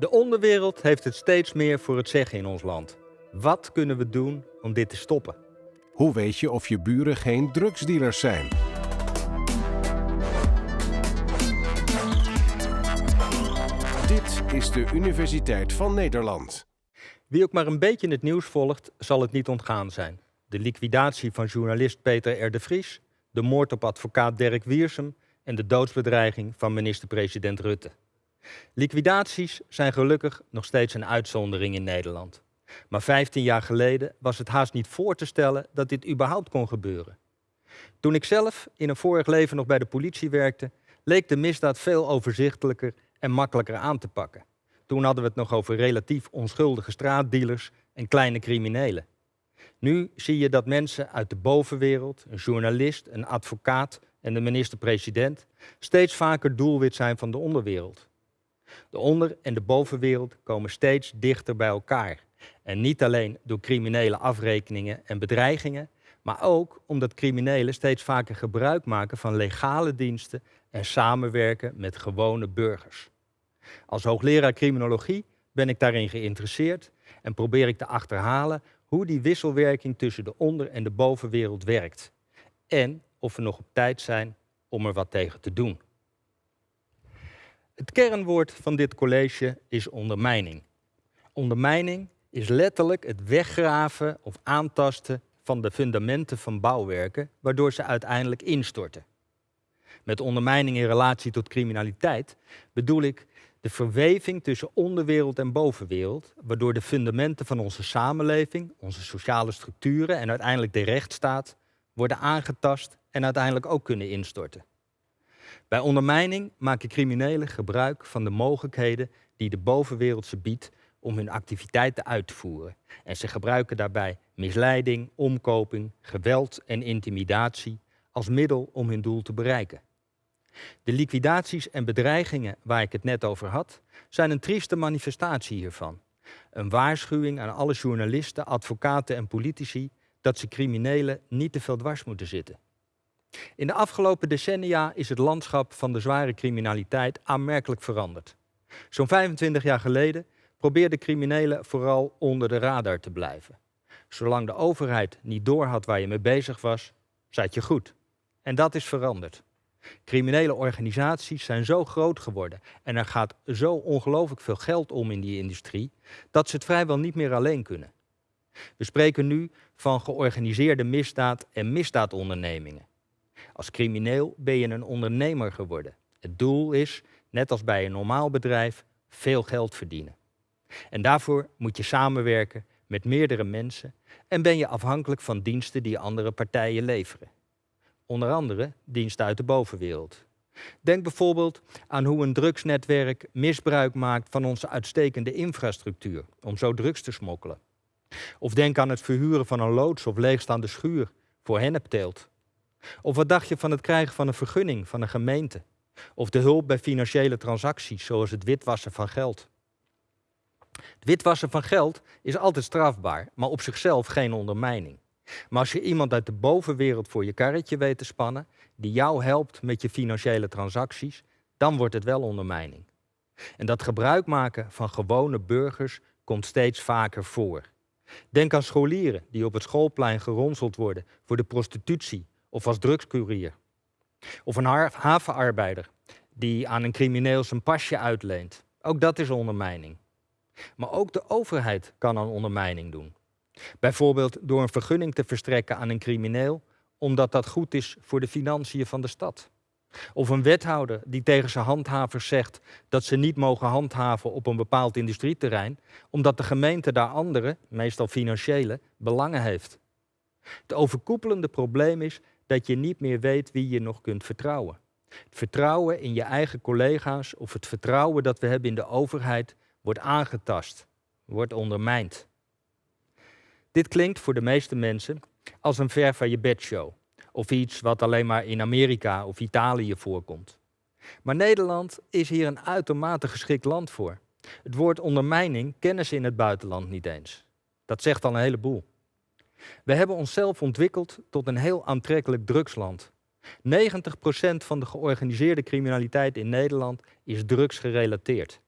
De onderwereld heeft het steeds meer voor het zeggen in ons land. Wat kunnen we doen om dit te stoppen? Hoe weet je of je buren geen drugsdealers zijn? Dit is de Universiteit van Nederland. Wie ook maar een beetje het nieuws volgt, zal het niet ontgaan zijn. De liquidatie van journalist Peter R. de Vries, de moord op advocaat Dirk Wiersum en de doodsbedreiging van minister-president Rutte. Liquidaties zijn gelukkig nog steeds een uitzondering in Nederland. Maar 15 jaar geleden was het haast niet voor te stellen dat dit überhaupt kon gebeuren. Toen ik zelf in een vorig leven nog bij de politie werkte, leek de misdaad veel overzichtelijker en makkelijker aan te pakken. Toen hadden we het nog over relatief onschuldige straatdealers en kleine criminelen. Nu zie je dat mensen uit de bovenwereld, een journalist, een advocaat en de minister-president, steeds vaker doelwit zijn van de onderwereld. De onder- en de bovenwereld komen steeds dichter bij elkaar. En niet alleen door criminele afrekeningen en bedreigingen, maar ook omdat criminelen steeds vaker gebruik maken van legale diensten en samenwerken met gewone burgers. Als hoogleraar criminologie ben ik daarin geïnteresseerd en probeer ik te achterhalen hoe die wisselwerking tussen de onder- en de bovenwereld werkt. En of we nog op tijd zijn om er wat tegen te doen. Het kernwoord van dit college is ondermijning. Ondermijning is letterlijk het weggraven of aantasten van de fundamenten van bouwwerken, waardoor ze uiteindelijk instorten. Met ondermijning in relatie tot criminaliteit bedoel ik de verweving tussen onderwereld en bovenwereld, waardoor de fundamenten van onze samenleving, onze sociale structuren en uiteindelijk de rechtsstaat worden aangetast en uiteindelijk ook kunnen instorten. Bij ondermijning maken criminelen gebruik van de mogelijkheden die de bovenwereld ze biedt om hun activiteiten uit te voeren. En ze gebruiken daarbij misleiding, omkoping, geweld en intimidatie als middel om hun doel te bereiken. De liquidaties en bedreigingen waar ik het net over had, zijn een trieste manifestatie hiervan. Een waarschuwing aan alle journalisten, advocaten en politici dat ze criminelen niet te veel dwars moeten zitten. In de afgelopen decennia is het landschap van de zware criminaliteit aanmerkelijk veranderd. Zo'n 25 jaar geleden probeerden criminelen vooral onder de radar te blijven. Zolang de overheid niet doorhad waar je mee bezig was, zat je goed. En dat is veranderd. Criminele organisaties zijn zo groot geworden en er gaat zo ongelooflijk veel geld om in die industrie, dat ze het vrijwel niet meer alleen kunnen. We spreken nu van georganiseerde misdaad en misdaadondernemingen. Als crimineel ben je een ondernemer geworden. Het doel is, net als bij een normaal bedrijf, veel geld verdienen. En daarvoor moet je samenwerken met meerdere mensen en ben je afhankelijk van diensten die andere partijen leveren. Onder andere diensten uit de bovenwereld. Denk bijvoorbeeld aan hoe een drugsnetwerk misbruik maakt van onze uitstekende infrastructuur om zo drugs te smokkelen. Of denk aan het verhuren van een loods of leegstaande schuur voor hennepteelt. Of wat dacht je van het krijgen van een vergunning van een gemeente? Of de hulp bij financiële transacties, zoals het witwassen van geld. Het witwassen van geld is altijd strafbaar, maar op zichzelf geen ondermijning. Maar als je iemand uit de bovenwereld voor je karretje weet te spannen, die jou helpt met je financiële transacties, dan wordt het wel ondermijning. En dat gebruik maken van gewone burgers komt steeds vaker voor. Denk aan scholieren die op het schoolplein geronseld worden voor de prostitutie of als drugscourier. Of een havenarbeider die aan een crimineel zijn pasje uitleent. Ook dat is ondermijning. Maar ook de overheid kan aan ondermijning doen. Bijvoorbeeld door een vergunning te verstrekken aan een crimineel, omdat dat goed is voor de financiën van de stad. Of een wethouder die tegen zijn handhavers zegt dat ze niet mogen handhaven op een bepaald industrieterrein, omdat de gemeente daar andere, meestal financiële, belangen heeft. Het overkoepelende probleem is dat je niet meer weet wie je nog kunt vertrouwen. Het vertrouwen in je eigen collega's of het vertrouwen dat we hebben in de overheid wordt aangetast, wordt ondermijnd. Dit klinkt voor de meeste mensen als een ver van je bedshow of iets wat alleen maar in Amerika of Italië voorkomt. Maar Nederland is hier een uitermate geschikt land voor. Het woord ondermijning kennen ze in het buitenland niet eens. Dat zegt al een heleboel. We hebben onszelf ontwikkeld tot een heel aantrekkelijk drugsland. 90% van de georganiseerde criminaliteit in Nederland is drugsgerelateerd.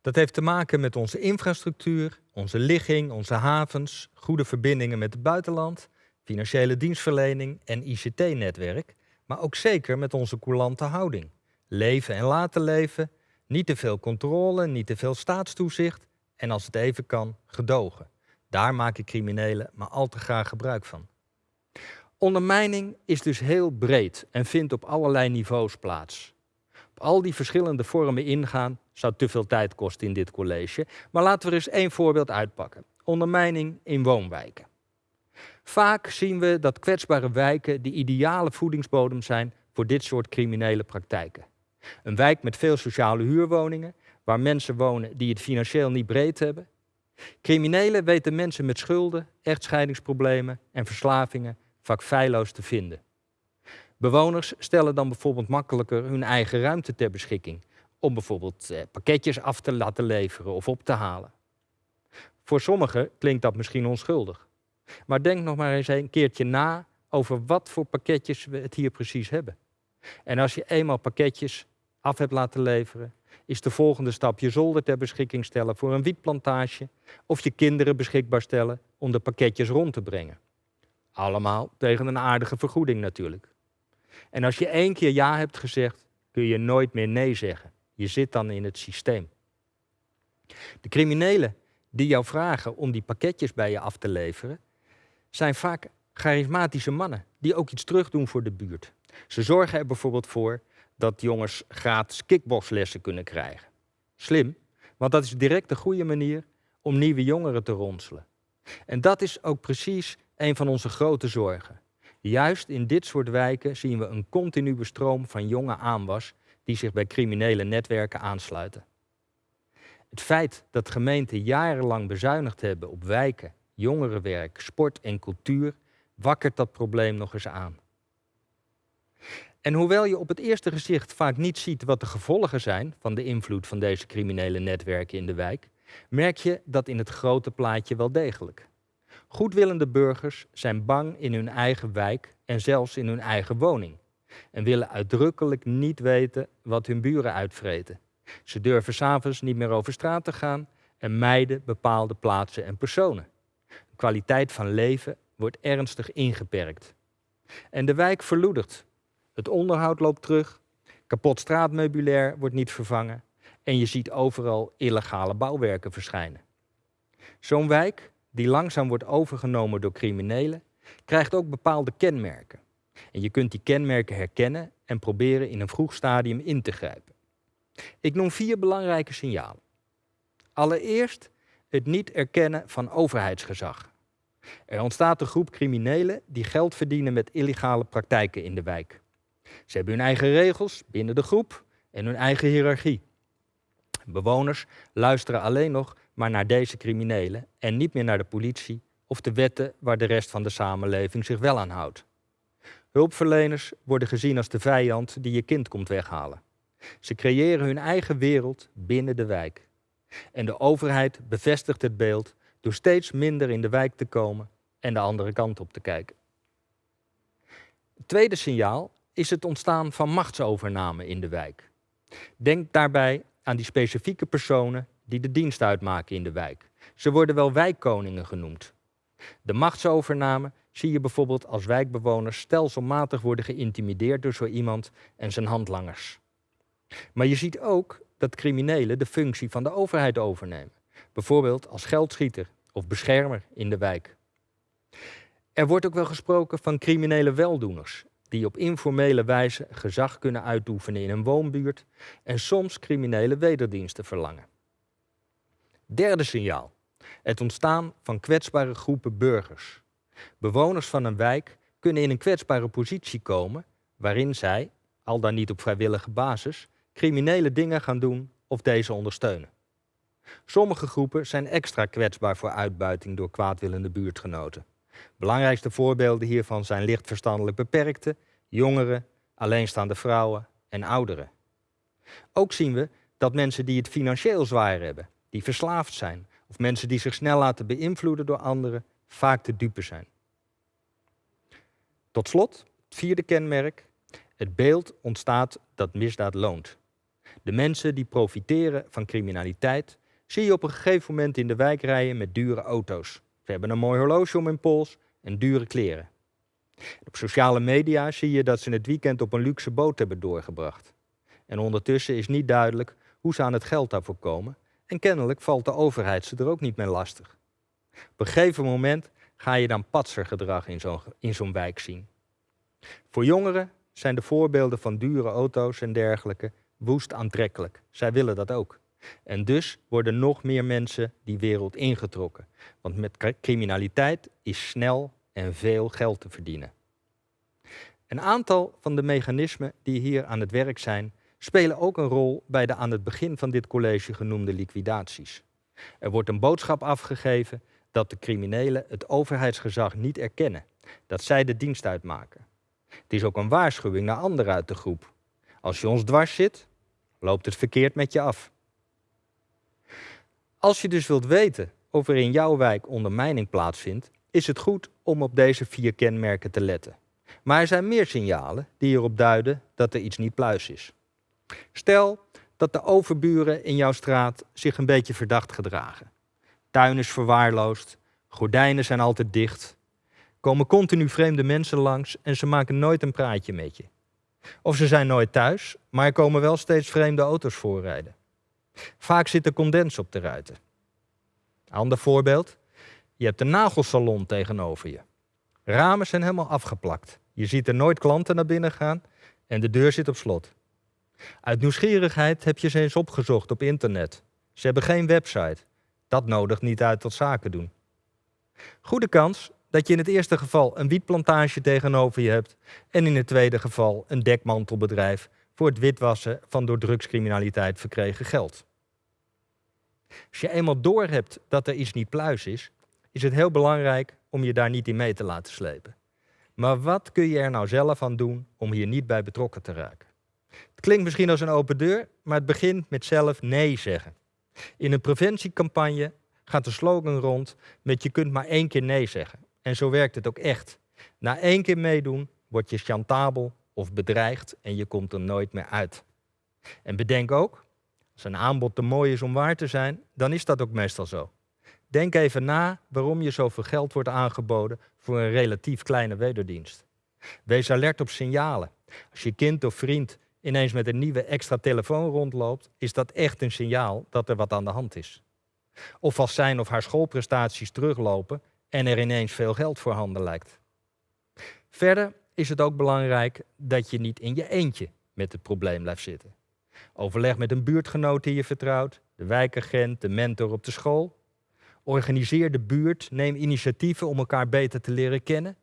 Dat heeft te maken met onze infrastructuur, onze ligging, onze havens, goede verbindingen met het buitenland, financiële dienstverlening en ICT-netwerk, maar ook zeker met onze coulante houding. Leven en laten leven, niet te veel controle, niet te veel staatstoezicht en als het even kan, gedogen. Daar maken criminelen maar al te graag gebruik van. Ondermijning is dus heel breed en vindt op allerlei niveaus plaats. Op al die verschillende vormen ingaan zou te veel tijd kosten in dit college, maar laten we er eens één voorbeeld uitpakken. Ondermijning in woonwijken. Vaak zien we dat kwetsbare wijken de ideale voedingsbodem zijn voor dit soort criminele praktijken. Een wijk met veel sociale huurwoningen, waar mensen wonen die het financieel niet breed hebben. Criminelen weten mensen met schulden, echtscheidingsproblemen en verslavingen vaak feilloos te vinden. Bewoners stellen dan bijvoorbeeld makkelijker hun eigen ruimte ter beschikking om bijvoorbeeld eh, pakketjes af te laten leveren of op te halen. Voor sommigen klinkt dat misschien onschuldig. Maar denk nog maar eens een keertje na over wat voor pakketjes we het hier precies hebben. En als je eenmaal pakketjes af hebt laten leveren, is de volgende stap je zolder ter beschikking stellen voor een wietplantage of je kinderen beschikbaar stellen om de pakketjes rond te brengen. Allemaal tegen een aardige vergoeding natuurlijk. En als je één keer ja hebt gezegd, kun je nooit meer nee zeggen. Je zit dan in het systeem. De criminelen die jou vragen om die pakketjes bij je af te leveren, zijn vaak charismatische mannen die ook iets terugdoen voor de buurt. Ze zorgen er bijvoorbeeld voor dat jongens gratis kickboxlessen kunnen krijgen. Slim, want dat is direct de goede manier om nieuwe jongeren te ronselen. En dat is ook precies een van onze grote zorgen. Juist in dit soort wijken zien we een continue stroom van jonge aanwas die zich bij criminele netwerken aansluiten. Het feit dat gemeenten jarenlang bezuinigd hebben op wijken, jongerenwerk, sport en cultuur wakkert dat probleem nog eens aan. En hoewel je op het eerste gezicht vaak niet ziet wat de gevolgen zijn van de invloed van deze criminele netwerken in de wijk, merk je dat in het grote plaatje wel degelijk. Goedwillende burgers zijn bang in hun eigen wijk en zelfs in hun eigen woning en willen uitdrukkelijk niet weten wat hun buren uitvreten. Ze durven s'avonds niet meer over straat te gaan en mijden bepaalde plaatsen en personen. De kwaliteit van leven wordt ernstig ingeperkt. En de wijk verloedert. Het onderhoud loopt terug, kapot straatmeubilair wordt niet vervangen en je ziet overal illegale bouwwerken verschijnen. Zo'n wijk, die langzaam wordt overgenomen door criminelen, krijgt ook bepaalde kenmerken. En je kunt die kenmerken herkennen en proberen in een vroeg stadium in te grijpen. Ik noem vier belangrijke signalen. Allereerst het niet erkennen van overheidsgezag. Er ontstaat een groep criminelen die geld verdienen met illegale praktijken in de wijk. Ze hebben hun eigen regels binnen de groep en hun eigen hiërarchie. Bewoners luisteren alleen nog maar naar deze criminelen en niet meer naar de politie of de wetten waar de rest van de samenleving zich wel aan houdt. Hulpverleners worden gezien als de vijand die je kind komt weghalen. Ze creëren hun eigen wereld binnen de wijk. En de overheid bevestigt het beeld door steeds minder in de wijk te komen en de andere kant op te kijken. Het tweede signaal is het ontstaan van machtsovername in de wijk. Denk daarbij aan die specifieke personen die de dienst uitmaken in de wijk. Ze worden wel wijkkoningen genoemd. De machtsovername zie je bijvoorbeeld als wijkbewoners stelselmatig worden geïntimideerd door zo iemand en zijn handlangers. Maar je ziet ook dat criminelen de functie van de overheid overnemen, bijvoorbeeld als geldschieter of beschermer in de wijk. Er wordt ook wel gesproken van criminele weldoeners, die op informele wijze gezag kunnen uitoefenen in een woonbuurt en soms criminele wederdiensten verlangen. Derde signaal. Het ontstaan van kwetsbare groepen burgers. Bewoners van een wijk kunnen in een kwetsbare positie komen waarin zij, al dan niet op vrijwillige basis, criminele dingen gaan doen of deze ondersteunen. Sommige groepen zijn extra kwetsbaar voor uitbuiting door kwaadwillende buurtgenoten. Belangrijkste voorbeelden hiervan zijn licht verstandelijk beperkten, jongeren, alleenstaande vrouwen en ouderen. Ook zien we dat mensen die het financieel zwaar hebben, die verslaafd zijn of mensen die zich snel laten beïnvloeden door anderen, vaak te dupe zijn. Tot slot, het vierde kenmerk. Het beeld ontstaat dat misdaad loont. De mensen die profiteren van criminaliteit zie je op een gegeven moment in de wijk rijden met dure auto's. Ze hebben een mooi horloge om hun pols en dure kleren. Op sociale media zie je dat ze het weekend op een luxe boot hebben doorgebracht. En ondertussen is niet duidelijk hoe ze aan het geld daarvoor komen. En kennelijk valt de overheid ze er ook niet meer lastig. Op een gegeven moment ga je dan patsergedrag in zo'n in zo'n wijk zien. Voor jongeren zijn de voorbeelden van dure auto's en dergelijke woest aantrekkelijk. Zij willen dat ook. En dus worden nog meer mensen die wereld ingetrokken. Want met criminaliteit is snel en veel geld te verdienen. Een aantal van de mechanismen die hier aan het werk zijn, spelen ook een rol bij de aan het begin van dit college genoemde liquidaties. Er wordt een boodschap afgegeven dat de criminelen het overheidsgezag niet erkennen, dat zij de dienst uitmaken. Het is ook een waarschuwing naar anderen uit de groep. Als je ons dwars zit, loopt het verkeerd met je af. Als je dus wilt weten of er in jouw wijk ondermijning plaatsvindt, is het goed om op deze vier kenmerken te letten. Maar er zijn meer signalen die erop duiden dat er iets niet pluis is. Stel dat de overburen in jouw straat zich een beetje verdacht gedragen. Tuin is verwaarloosd, gordijnen zijn altijd dicht, komen continu vreemde mensen langs en ze maken nooit een praatje met je. Of ze zijn nooit thuis, maar er komen wel steeds vreemde auto's voorrijden. Vaak zit er condens op de ruiten. Ander voorbeeld. Je hebt een nagelsalon tegenover je. Ramen zijn helemaal afgeplakt. Je ziet er nooit klanten naar binnen gaan en de deur zit op slot. Uit nieuwsgierigheid heb je ze eens opgezocht op internet. Ze hebben geen website. Dat nodigt niet uit tot zaken doen. Goede kans dat je in het eerste geval een wietplantage tegenover je hebt en in het tweede geval een dekmantelbedrijf voor het witwassen van door drugscriminaliteit verkregen geld. Als je eenmaal doorhebt dat er iets niet pluis is, is het heel belangrijk om je daar niet in mee te laten slepen. Maar wat kun je er nou zelf aan doen om hier niet bij betrokken te raken? Het klinkt misschien als een open deur, maar het begint met zelf nee zeggen. In een preventiecampagne gaat de slogan rond met je kunt maar één keer nee zeggen. En zo werkt het ook echt. Na één keer meedoen word je chantabel of bedreigd en je komt er nooit meer uit. En bedenk ook, een aanbod te mooi is om waar te zijn, dan is dat ook meestal zo. Denk even na waarom je zoveel geld wordt aangeboden voor een relatief kleine wederdienst. Wees alert op signalen. Als je kind of vriend ineens met een nieuwe extra telefoon rondloopt, is dat echt een signaal dat er wat aan de hand is. Of als zijn of haar schoolprestaties teruglopen en er ineens veel geld voorhanden lijkt. Verder is het ook belangrijk dat je niet in je eentje met het probleem blijft zitten. Overleg met een buurtgenoot die je vertrouwt, de wijkagent, de mentor op de school. Organiseer de buurt, neem initiatieven om elkaar beter te leren kennen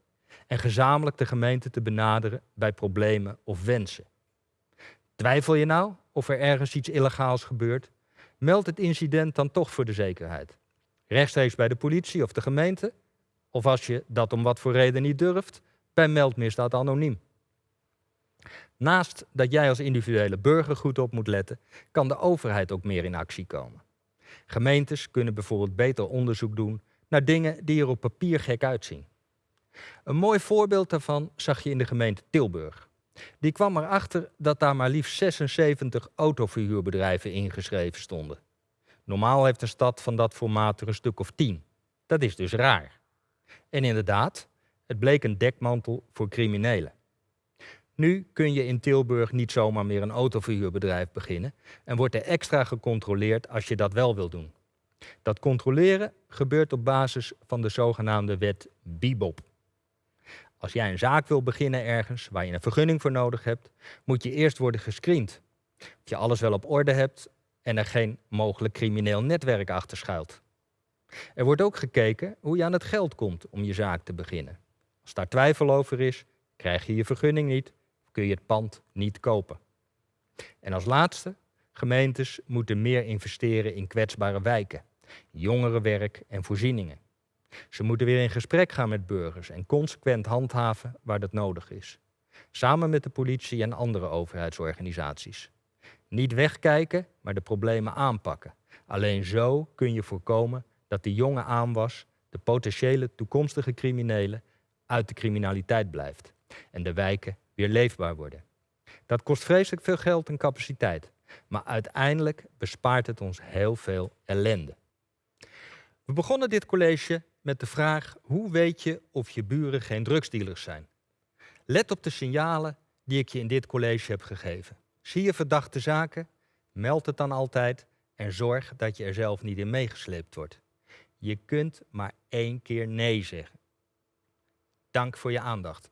en gezamenlijk de gemeente te benaderen bij problemen of wensen. Twijfel je nou of er ergens iets illegaals gebeurt? Meld het incident dan toch voor de zekerheid. Rechtstreeks bij de politie of de gemeente, of als je dat om wat voor reden niet durft, bij meldmisdaad anoniem. Naast dat jij als individuele burger goed op moet letten, kan de overheid ook meer in actie komen. Gemeentes kunnen bijvoorbeeld beter onderzoek doen naar dingen die er op papier gek uitzien. Een mooi voorbeeld daarvan zag je in de gemeente Tilburg. Die kwam erachter dat daar maar liefst 76 autoverhuurbedrijven ingeschreven stonden. Normaal heeft een stad van dat formaat er een stuk of 10. Dat is dus raar. En inderdaad, het bleek een dekmantel voor criminelen. Nu kun je in Tilburg niet zomaar meer een autoverhuurbedrijf beginnen en wordt er extra gecontroleerd als je dat wel wil doen. Dat controleren gebeurt op basis van de zogenaamde wet BIBOP. Als jij een zaak wil beginnen ergens waar je een vergunning voor nodig hebt, moet je eerst worden gescreend. Of je alles wel op orde hebt en er geen mogelijk crimineel netwerk achter schuilt. Er wordt ook gekeken hoe je aan het geld komt om je zaak te beginnen. Als daar twijfel over is, krijg je je vergunning niet, kun je het pand niet kopen. En als laatste, gemeentes moeten meer investeren in kwetsbare wijken, jongerenwerk en voorzieningen. Ze moeten weer in gesprek gaan met burgers en consequent handhaven waar dat nodig is. Samen met de politie en andere overheidsorganisaties. Niet wegkijken, maar de problemen aanpakken. Alleen zo kun je voorkomen dat de jonge aanwas, de potentiële toekomstige criminelen, uit de criminaliteit blijft en de wijken weer leefbaar worden. Dat kost vreselijk veel geld en capaciteit, Maar uiteindelijk bespaart het ons heel veel ellende. We begonnen dit college met de vraag: hoe weet je of je buren geen drugsdealers zijn? Let op de signalen die ik je in dit college heb gegeven. Zie je verdachte zaken? Meld het dan altijd en zorg dat je er zelf niet in meegesleept wordt. Je kunt maar één keer nee zeggen. Dank voor je aandacht.